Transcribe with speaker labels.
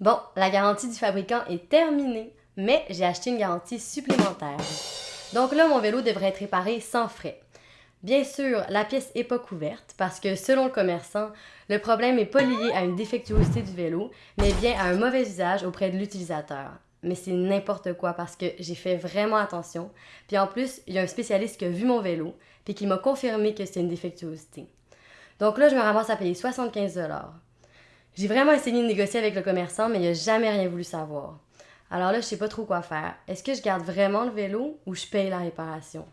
Speaker 1: Bon, la garantie du fabricant est terminée, mais j'ai acheté une garantie supplémentaire. Donc là, mon vélo devrait être réparé sans frais. Bien sûr, la pièce n'est pas couverte parce que selon le commerçant, le problème n'est pas lié à une défectuosité du vélo, mais bien à un mauvais usage auprès de l'utilisateur. Mais c'est n'importe quoi parce que j'ai fait vraiment attention. Puis en plus, il y a un spécialiste qui a vu mon vélo puis qui m'a confirmé que c'est une défectuosité. Donc là, je me ramasse à payer 75 J'ai vraiment essayé de négocier avec le commerçant, mais il n'a jamais rien voulu savoir. Alors là, je sais pas trop quoi faire. Est-ce que je garde vraiment le vélo ou je paye la réparation?